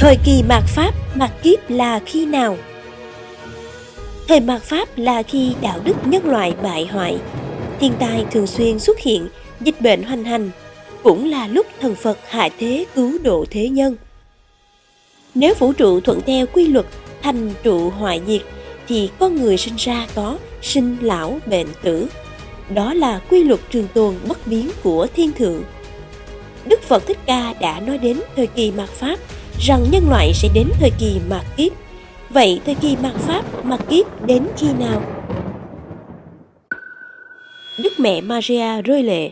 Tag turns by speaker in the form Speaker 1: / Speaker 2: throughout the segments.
Speaker 1: Thời kỳ mạt Pháp, mạt kiếp là khi nào? Thời mạt Pháp là khi đạo đức nhân loại bại hoại, thiên tai thường xuyên xuất hiện, dịch bệnh hoành hành, cũng là lúc thần Phật hạ thế cứu độ thế nhân. Nếu vũ trụ thuận theo quy luật thành trụ hoại diệt, thì con người sinh ra có sinh lão bệnh tử. Đó là quy luật trường tồn bất biến của thiên thượng. Đức Phật Thích Ca đã nói đến thời kỳ mạt Pháp rằng nhân loại sẽ đến thời kỳ mạt kiếp. Vậy thời kỳ mạt Pháp, mạt kiếp đến khi nào? Đức mẹ Maria rơi lệ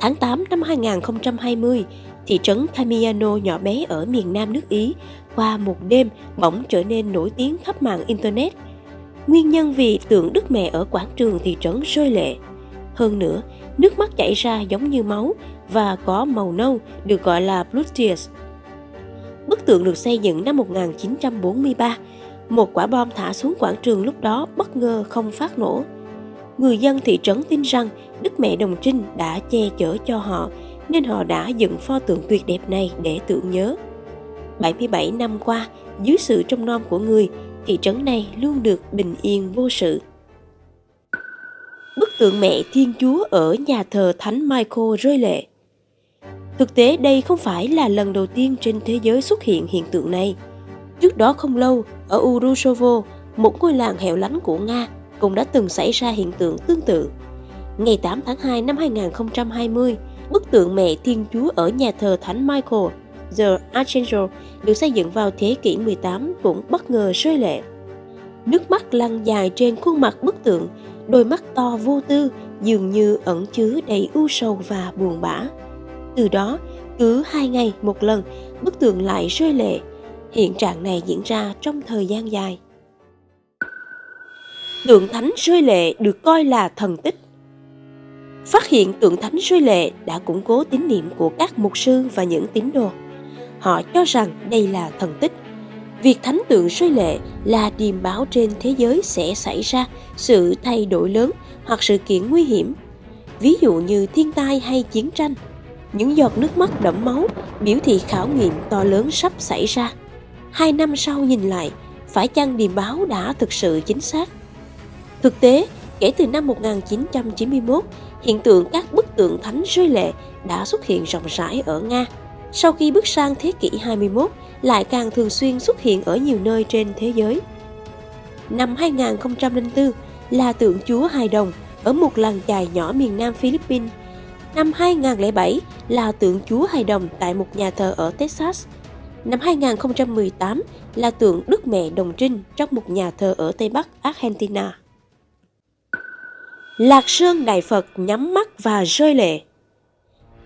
Speaker 1: Tháng 8 năm 2020, thị trấn Camiano nhỏ bé ở miền nam nước Ý qua một đêm bỗng trở nên nổi tiếng khắp mạng Internet. Nguyên nhân vì tượng Đức Mẹ ở quảng trường thị trấn rơi lệ. Hơn nữa, nước mắt chảy ra giống như máu và có màu nâu được gọi là blood tears. Bức tượng được xây dựng năm 1943. Một quả bom thả xuống quảng trường lúc đó bất ngờ không phát nổ. Người dân thị trấn tin rằng Đức Mẹ Đồng Trinh đã che chở cho họ nên họ đã dựng pho tượng tuyệt đẹp này để tưởng nhớ. 77 năm qua, dưới sự trông nom của người, thị trấn này luôn được bình yên vô sự. Bức tượng mẹ Thiên Chúa ở nhà thờ Thánh Michael rơi lệ. Thực tế đây không phải là lần đầu tiên trên thế giới xuất hiện hiện tượng này. Trước đó không lâu, ở Urushovo, một ngôi làng hẻo lánh của Nga, cũng đã từng xảy ra hiện tượng tương tự. Ngày 8 tháng 2 năm 2020, bức tượng mẹ Thiên Chúa ở nhà thờ Thánh Michael, The Archangel, được xây dựng vào thế kỷ 18 cũng bất ngờ rơi lệ. Nước mắt lăn dài trên khuôn mặt bức tượng, đôi mắt to vô tư dường như ẩn chứa đầy u sầu và buồn bã. Từ đó, cứ hai ngày một lần, bức tượng lại rơi lệ. Hiện trạng này diễn ra trong thời gian dài. Tượng thánh rơi lệ được coi là thần tích. Phát hiện tượng thánh rơi lệ đã củng cố tín niệm của các mục sư và những tín đồ. Họ cho rằng đây là thần tích. Việc thánh tượng rơi lệ là điềm báo trên thế giới sẽ xảy ra sự thay đổi lớn hoặc sự kiện nguy hiểm. Ví dụ như thiên tai hay chiến tranh – những giọt nước mắt đẫm máu biểu thị khảo nghiệm to lớn sắp xảy ra. Hai năm sau nhìn lại, phải chăng điềm báo đã thực sự chính xác? Thực tế, kể từ năm 1991, hiện tượng các bức tượng thánh rơi lệ đã xuất hiện rộng rãi ở Nga. Sau khi bước sang thế kỷ 21, lại càng thường xuyên xuất hiện ở nhiều nơi trên thế giới. Năm 2004 là tượng Chúa Hài Đồng ở một làng chài nhỏ miền nam Philippines Năm 2007 là tượng Chúa Hài Đồng tại một nhà thờ ở Texas. Năm 2018 là tượng Đức Mẹ Đồng Trinh trong một nhà thờ ở Tây Bắc Argentina. Lạc Sơn Đại Phật nhắm mắt và rơi lệ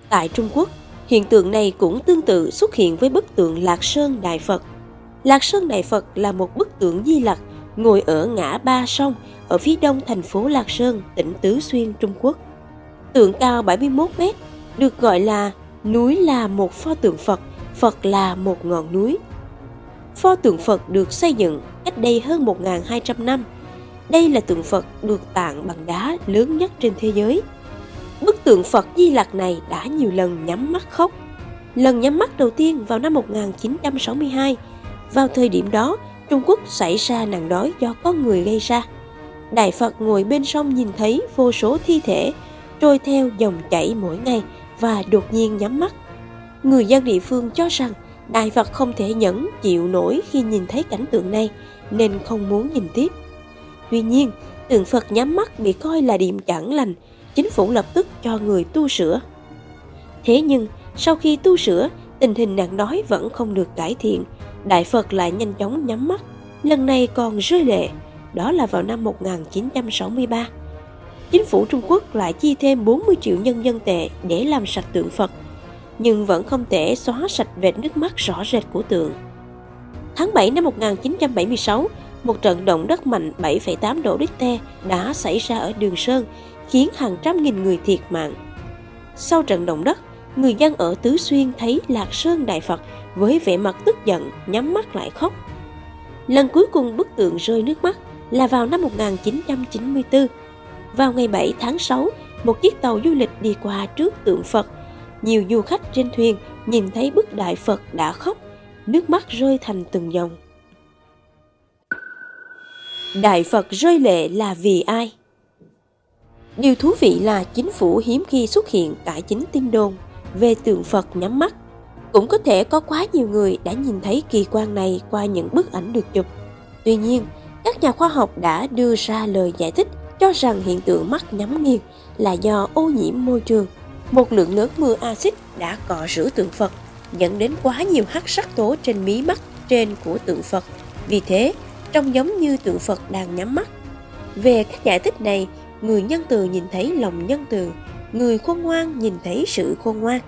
Speaker 1: Tại Trung Quốc, hiện tượng này cũng tương tự xuất hiện với bức tượng Lạc Sơn Đại Phật. Lạc Sơn Đại Phật là một bức tượng Di Lặc ngồi ở ngã ba sông ở phía đông thành phố Lạc Sơn, tỉnh Tứ Xuyên, Trung Quốc. Tượng cao 71 mét, được gọi là núi là một pho tượng Phật, Phật là một ngọn núi. Pho tượng Phật được xây dựng cách đây hơn 1.200 năm. Đây là tượng Phật được tạng bằng đá lớn nhất trên thế giới. Bức tượng Phật Di Lặc này đã nhiều lần nhắm mắt khóc. Lần nhắm mắt đầu tiên vào năm 1962. Vào thời điểm đó, Trung Quốc xảy ra nạn đói do con người gây ra. Đại Phật ngồi bên sông nhìn thấy vô số thi thể trôi theo dòng chảy mỗi ngày và đột nhiên nhắm mắt. Người dân địa phương cho rằng Đại Phật không thể nhẫn chịu nổi khi nhìn thấy cảnh tượng này nên không muốn nhìn tiếp. Tuy nhiên, tượng Phật nhắm mắt bị coi là điểm chẳng lành, chính phủ lập tức cho người tu sửa. Thế nhưng, sau khi tu sửa, tình hình nạn đói vẫn không được cải thiện. Đại Phật lại nhanh chóng nhắm mắt, lần này còn rơi lệ, đó là vào năm 1963 chính phủ Trung Quốc lại chi thêm 40 triệu nhân dân tệ để làm sạch tượng Phật, nhưng vẫn không thể xóa sạch vệt nước mắt rõ rệt của tượng. Tháng 7 năm 1976, một trận động đất mạnh 7,8 độ Richter đã xảy ra ở Đường Sơn, khiến hàng trăm nghìn người thiệt mạng. Sau trận động đất, người dân ở Tứ Xuyên thấy Lạc Sơn Đại Phật với vẻ mặt tức giận, nhắm mắt lại khóc. Lần cuối cùng bức tượng rơi nước mắt là vào năm 1994, vào ngày 7 tháng 6, một chiếc tàu du lịch đi qua trước tượng Phật. Nhiều du khách trên thuyền nhìn thấy bức đại Phật đã khóc. nước mắt rơi thành từng dòng. Đại Phật rơi lệ là vì ai? Điều thú vị là chính phủ hiếm khi xuất hiện cải chính tin đồn về tượng Phật nhắm mắt. Cũng có thể có quá nhiều người đã nhìn thấy kỳ quan này qua những bức ảnh được chụp. Tuy nhiên, các nhà khoa học đã đưa ra lời giải thích cho rằng hiện tượng mắt nhắm nghiêng là do ô nhiễm môi trường. Một lượng lớn mưa axit đã cọ rửa tượng Phật, dẫn đến quá nhiều hắc sắc tố trên mí mắt trên của tượng Phật. Vì thế, trông giống như tượng Phật đang nhắm mắt. Về các giải thích này, người nhân từ nhìn thấy lòng nhân từ, người khôn ngoan nhìn thấy sự khôn ngoan.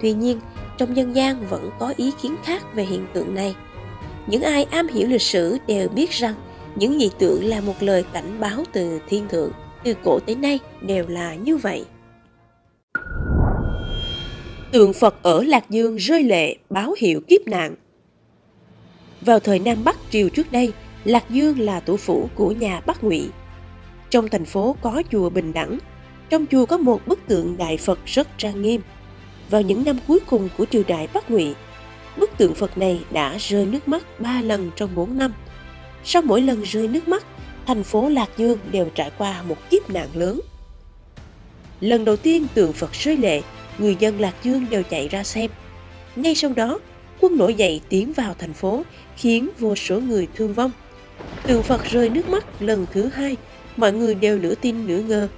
Speaker 1: Tuy nhiên, trong dân gian vẫn có ý kiến khác về hiện tượng này. Những ai am hiểu lịch sử đều biết rằng những dị tượng là một lời cảnh báo từ thiên thượng, từ cổ tới nay đều là như vậy. Tượng Phật ở Lạc Dương rơi lệ báo hiệu kiếp nạn. Vào thời Nam Bắc triều trước đây, Lạc Dương là thủ phủ của nhà Bắc Ngụy. Trong thành phố có chùa Bình Đẳng, trong chùa có một bức tượng Đại Phật rất trang nghiêm. Vào những năm cuối cùng của triều đại Bắc Ngụy, bức tượng Phật này đã rơi nước mắt ba lần trong bốn năm. Sau mỗi lần rơi nước mắt, thành phố Lạc Dương đều trải qua một kiếp nạn lớn. Lần đầu tiên tượng Phật rơi lệ, người dân Lạc Dương đều chạy ra xem. Ngay sau đó, quân nổi dậy tiến vào thành phố, khiến vô số người thương vong. Tượng Phật rơi nước mắt lần thứ hai, mọi người đều nửa tin nửa ngờ.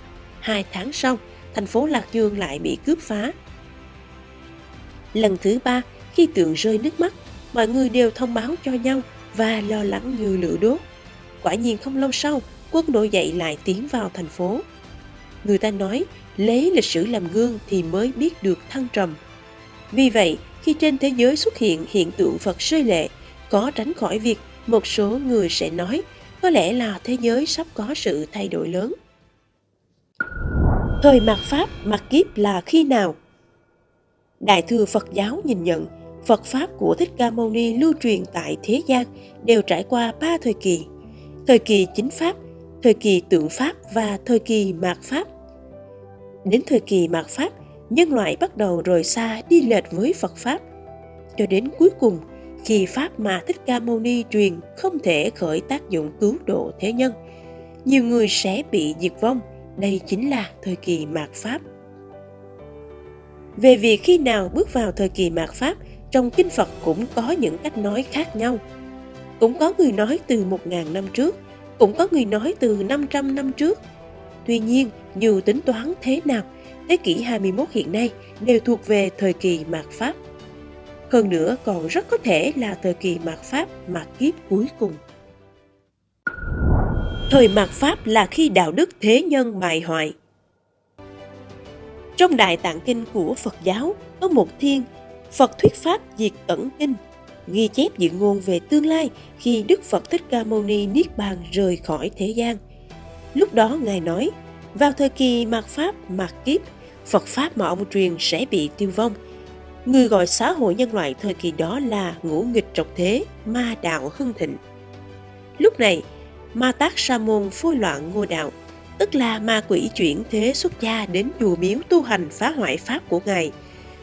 Speaker 1: Hai tháng sau, thành phố Lạc Dương lại bị cướp phá. Lần thứ ba, khi tượng rơi nước mắt, mọi người đều thông báo cho nhau và lo lắng như lửa đốt. Quả nhiên không lâu sau, quân nổi dậy lại tiến vào thành phố. Người ta nói, lấy lịch sử làm gương thì mới biết được thăng trầm. Vì vậy, khi trên thế giới xuất hiện hiện tượng Phật rơi lệ, có tránh khỏi việc một số người sẽ nói có lẽ là thế giới sắp có sự thay đổi lớn. Thời mạt Pháp, mạt kiếp là khi nào? Đại thừa Phật giáo nhìn nhận Phật Pháp của Thích Ca Mâu Ni lưu truyền tại thế gian đều trải qua ba thời kỳ. Thời kỳ chính Pháp, thời kỳ tượng Pháp và thời kỳ mạt Pháp. Đến thời kỳ mạt Pháp, nhân loại bắt đầu rời xa đi lệch với Phật Pháp. Cho đến cuối cùng, khi Pháp mà Thích Ca Mâu Ni truyền không thể khởi tác dụng cứu độ thế nhân, nhiều người sẽ bị diệt vong. Đây chính là thời kỳ mạt Pháp. Về việc khi nào bước vào thời kỳ mạt Pháp, trong kinh Phật cũng có những cách nói khác nhau. Cũng có người nói từ 1.000 năm trước, cũng có người nói từ 500 năm trước. Tuy nhiên, dù tính toán thế nào, thế kỷ 21 hiện nay đều thuộc về thời kỳ mạt Pháp. Hơn nữa còn rất có thể là thời kỳ mạt Pháp mạt kiếp cuối cùng. Thời mạt Pháp là khi đạo đức thế nhân bại hoại. Trong Đại Tạng Kinh của Phật giáo có một thiên Phật thuyết pháp diệt ẩn kinh, ghi chép dự ngôn về tương lai khi Đức Phật Thích Ca Mâu Ni Niết Bàn rời khỏi thế gian. Lúc đó Ngài nói, vào thời kỳ mạt Pháp, mạt kiếp, Phật Pháp mà ông truyền sẽ bị tiêu vong. Người gọi xã hội nhân loại thời kỳ đó là ngũ nghịch trọc thế, ma đạo hưng thịnh. Lúc này, ma tác sa môn phôi loạn ngôi đạo, tức là ma quỷ chuyển thế xuất gia đến chùa miếu tu hành phá hoại Pháp của Ngài –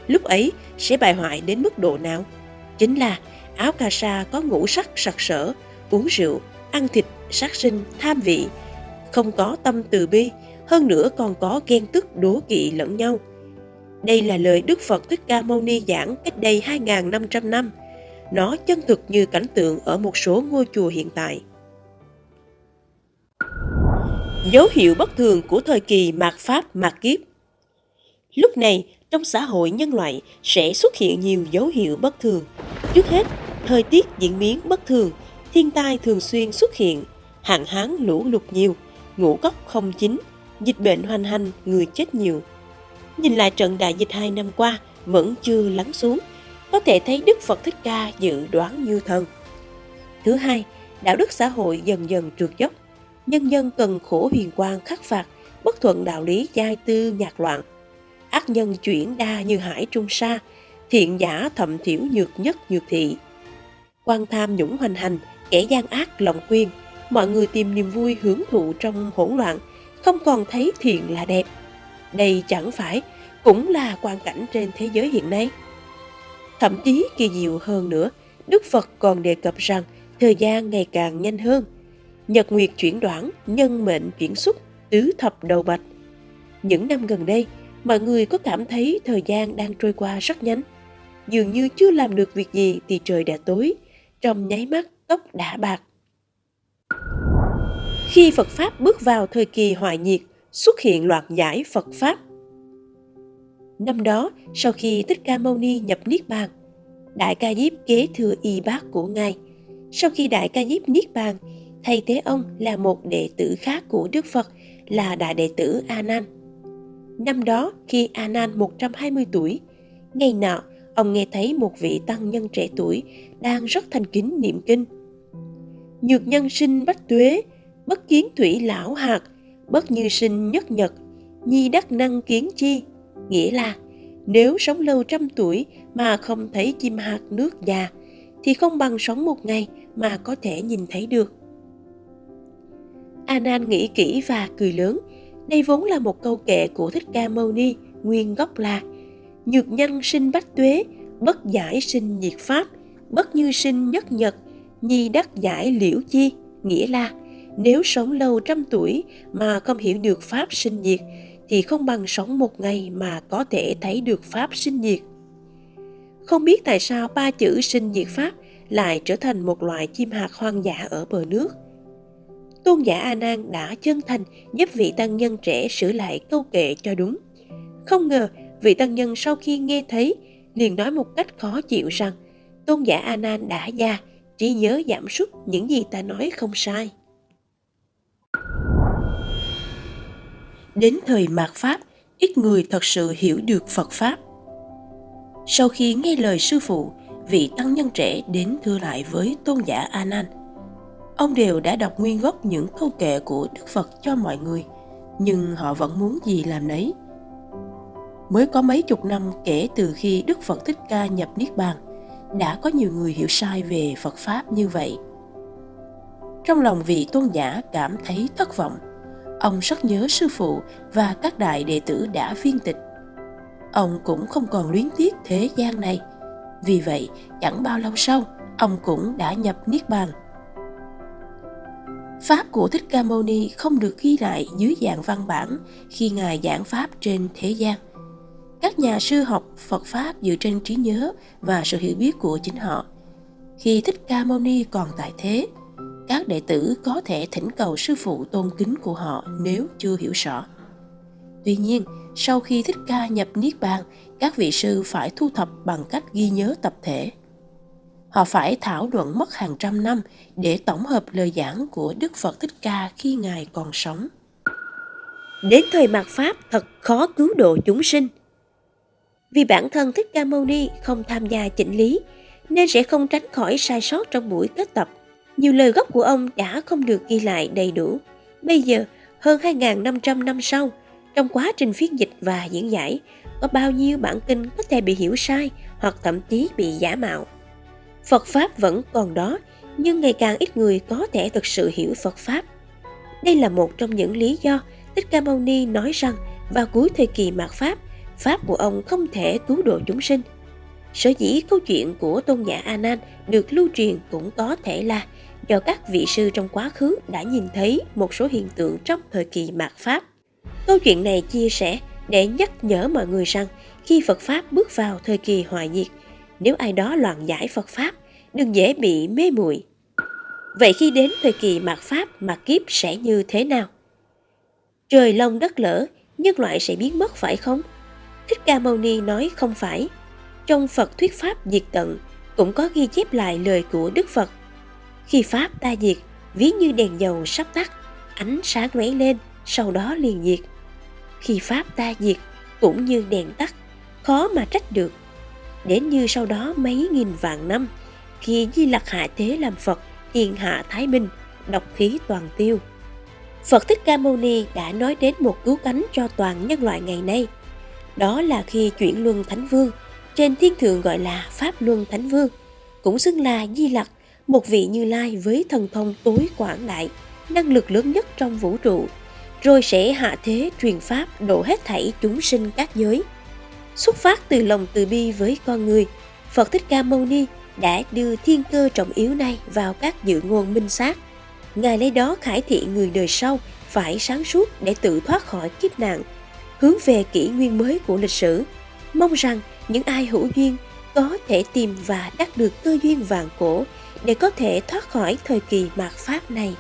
Speaker 1: lúc ấy sẽ bại hoại đến mức độ nào? Chính là áo cà sa có ngũ sắc sặc sỡ, uống rượu, ăn thịt, sát sinh, tham vị, không có tâm từ bi, hơn nữa còn có ghen tức đố kỵ lẫn nhau. Đây là lời Đức Phật Thích Ca Mâu Ni giảng cách đây 2.500 năm. Nó chân thực như cảnh tượng ở một số ngôi chùa hiện tại. Dấu hiệu bất thường của thời kỳ mạt Pháp mạt kiếp Lúc này, trong xã hội nhân loại sẽ xuất hiện nhiều dấu hiệu bất thường. Trước hết, thời tiết diễn biến bất thường, thiên tai thường xuyên xuất hiện, hạn hán lũ lụt nhiều, ngũ cốc không chín, dịch bệnh hoành hành, người chết nhiều. Nhìn lại trận đại dịch hai năm qua vẫn chưa lắng xuống, có thể thấy Đức Phật Thích Ca dự đoán như thần. Thứ hai, đạo đức xã hội dần dần trượt dốc. Nhân dân cần khổ huyền quang khắc phạt, bất thuận đạo lý giai tư nhạc loạn, ác nhân chuyển đa như hải trung sa, thiện giả thậm thiểu nhược nhất nhược thị. quan tham nhũng hoành hành, kẻ gian ác lòng quyên, mọi người tìm niềm vui hưởng thụ trong hỗn loạn, không còn thấy thiện là đẹp. Đây chẳng phải cũng là quan cảnh trên thế giới hiện nay. Thậm chí kỳ diệu hơn nữa, Đức Phật còn đề cập rằng thời gian ngày càng nhanh hơn. Nhật nguyệt chuyển đoạn, nhân mệnh chuyển xuất, tứ thập đầu bạch. Những năm gần đây, mọi người có cảm thấy thời gian đang trôi qua rất nhanh. Dường như chưa làm được việc gì thì trời đã tối, trong nháy mắt tóc đã bạc. Khi Phật Pháp bước vào thời kỳ hoại nhiệt, xuất hiện loạt giải Phật Pháp. Năm đó, sau khi Thích Ca Mâu Ni nhập Niết Bàn, Đại Ca Diếp kế thừa y bác của Ngài. Sau khi Đại Ca Diếp Niết Bàn, thay thế ông là một đệ tử khác của Đức Phật là Đại Đệ tử A Nan. Năm đó, khi A Nan 120 tuổi, ngày nọ, ông nghe thấy một vị tăng nhân trẻ tuổi đang rất thành kính niệm kinh. Nhược nhân sinh bách tuế, bất kiến thủy lão hạt, bất như sinh nhất nhật, nhi đắc năng kiến chi, nghĩa là nếu sống lâu trăm tuổi mà không thấy chim hạt nước già thì không bằng sống một ngày mà có thể nhìn thấy được. Anan nghĩ kỹ và cười lớn. Đây vốn là một câu kệ của Thích Ca Mâu Ni, nguyên gốc là Nhược nhân sinh bách tuế, bất giải sinh nhiệt pháp, bất như sinh nhất nhật, nhi đắc giải liễu chi, nghĩa là nếu sống lâu trăm tuổi mà không hiểu được pháp sinh diệt thì không bằng sống một ngày mà có thể thấy được pháp sinh diệt. Không biết tại sao ba chữ sinh diệt pháp lại trở thành một loại chim hạt hoang dã ở bờ nước. Tôn giả A Nan đã chân thành giúp vị tăng nhân trẻ sửa lại câu kệ cho đúng. Không ngờ vị tăng nhân sau khi nghe thấy liền nói một cách khó chịu rằng tôn giả A Nan đã già, trí nhớ giảm sút những gì ta nói không sai. Đến thời mạt Pháp, ít người thật sự hiểu được Phật Pháp. Sau khi nghe lời sư phụ, vị tăng nhân trẻ đến thưa lại với tôn giả A Nan. Ông đều đã đọc nguyên gốc những câu kệ của Đức Phật cho mọi người, nhưng họ vẫn muốn gì làm nấy. Mới có mấy chục năm kể từ khi Đức Phật Thích Ca nhập Niết Bàn, đã có nhiều người hiểu sai về Phật Pháp như vậy. Trong lòng vị tôn giả cảm thấy thất vọng, ông rất nhớ sư phụ và các đại đệ tử đã viên tịch. Ông cũng không còn luyến tiếc thế gian này. Vì vậy, chẳng bao lâu sau, ông cũng đã nhập Niết Bàn. Pháp của Thích Ca Mâu Ni không được ghi lại dưới dạng văn bản khi Ngài giảng Pháp trên thế gian. Các nhà sư học Phật Pháp dựa trên trí nhớ và sự hiểu biết của chính họ. Khi Thích Ca Mâu Ni còn tại thế, các đệ tử có thể thỉnh cầu sư phụ tôn kính của họ nếu chưa hiểu rõ. Tuy nhiên, sau khi Thích Ca nhập Niết Bàn, các vị sư phải thu thập bằng cách ghi nhớ tập thể. Họ phải thảo luận mất hàng trăm năm để tổng hợp lời giảng của Đức Phật Thích Ca khi Ngài còn sống. Đến thời mạt Pháp thật khó cứu độ chúng sinh. Vì bản thân Thích Ca Mâu Ni không tham gia chỉnh lý, nên sẽ không tránh khỏi sai sót trong buổi kết tập. Nhiều lời gốc của ông đã không được ghi lại đầy đủ. Bây giờ, hơn 2.500 năm sau, trong quá trình phiên dịch và diễn giải, có bao nhiêu bản kinh có thể bị hiểu sai hoặc thậm chí bị giả mạo. Phật Pháp vẫn còn đó, nhưng ngày càng ít người có thể thực sự hiểu Phật Pháp. Đây là một trong những lý do Thích Ca Mâu Ni nói rằng vào cuối thời kỳ mạt Pháp, Pháp của ông không thể cứu độ chúng sinh. Sở dĩ câu chuyện của tôn giả A Nan được lưu truyền cũng có thể là do các vị sư trong quá khứ đã nhìn thấy một số hiện tượng trong thời kỳ mạt Pháp. Câu chuyện này chia sẻ để nhắc nhở mọi người rằng khi Phật Pháp bước vào thời kỳ hoại diệt, nếu ai đó loạn giải Phật Pháp, đừng dễ bị mê muội. Vậy khi đến thời kỳ mạt Pháp mạt kiếp sẽ như thế nào? Trời long đất lỡ, nhân loại sẽ biến mất phải không? Thích Ca Mâu Ni nói không phải. Trong Phật thuyết Pháp diệt tận cũng có ghi chép lại lời của Đức Phật. Khi Pháp ta diệt, ví như đèn dầu sắp tắt, ánh sáng lóe lên, sau đó liền diệt. Khi Pháp ta diệt, cũng như đèn tắt, khó mà trách được. Đến như sau đó mấy nghìn vạn năm, khi Di Lặc hạ thế làm Phật, thiên hạ Thái Bình, độc khí toàn tiêu. Phật Thích Ca Mâu Ni đã nói đến một cứu cánh cho toàn nhân loại ngày nay. Đó là khi chuyển luân Thánh Vương, trên thiên thượng gọi là Pháp Luân Thánh Vương, cũng xưng là Di Lặc, một vị Như Lai với thần thông tối quảng đại, năng lực lớn nhất trong vũ trụ, rồi sẽ hạ thế truyền pháp độ hết thảy chúng sinh các giới. Xuất phát từ lòng từ bi với con người, Phật Thích Ca Mâu Ni đã đưa thiên cơ trọng yếu này vào các dự ngôn minh sát. Ngài lấy đó khải thị người đời sau phải sáng suốt để tự thoát khỏi kiếp nạn, hướng về kỷ nguyên mới của lịch sử. Mong rằng những ai hữu duyên có thể tìm và đắc được cơ duyên vàng cổ để có thể thoát khỏi thời kỳ mạt pháp này.